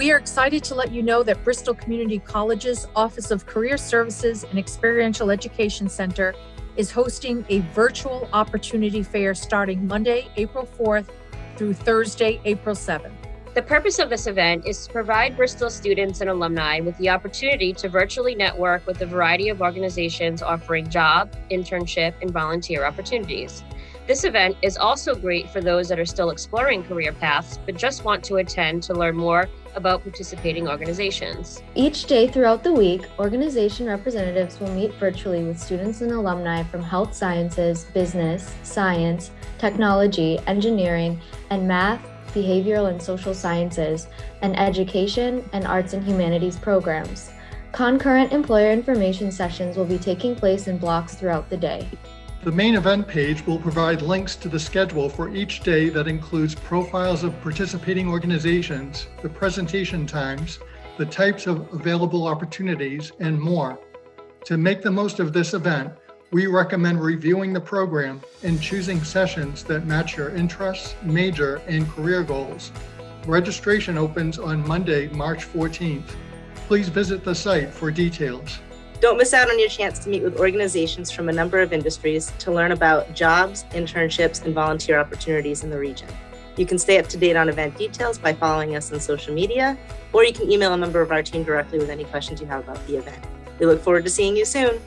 We are excited to let you know that Bristol Community College's Office of Career Services and Experiential Education Center is hosting a virtual opportunity fair starting Monday, April 4th through Thursday, April 7th. The purpose of this event is to provide Bristol students and alumni with the opportunity to virtually network with a variety of organizations offering job, internship, and volunteer opportunities. This event is also great for those that are still exploring career paths but just want to attend to learn more about participating organizations. Each day throughout the week, organization representatives will meet virtually with students and alumni from health sciences, business, science, technology, engineering, and math, behavioral and social sciences, and education and arts and humanities programs. Concurrent employer information sessions will be taking place in blocks throughout the day. The main event page will provide links to the schedule for each day that includes profiles of participating organizations, the presentation times, the types of available opportunities, and more. To make the most of this event, we recommend reviewing the program and choosing sessions that match your interests, major, and career goals. Registration opens on Monday, March 14th. Please visit the site for details. Don't miss out on your chance to meet with organizations from a number of industries to learn about jobs, internships, and volunteer opportunities in the region. You can stay up to date on event details by following us on social media, or you can email a member of our team directly with any questions you have about the event. We look forward to seeing you soon.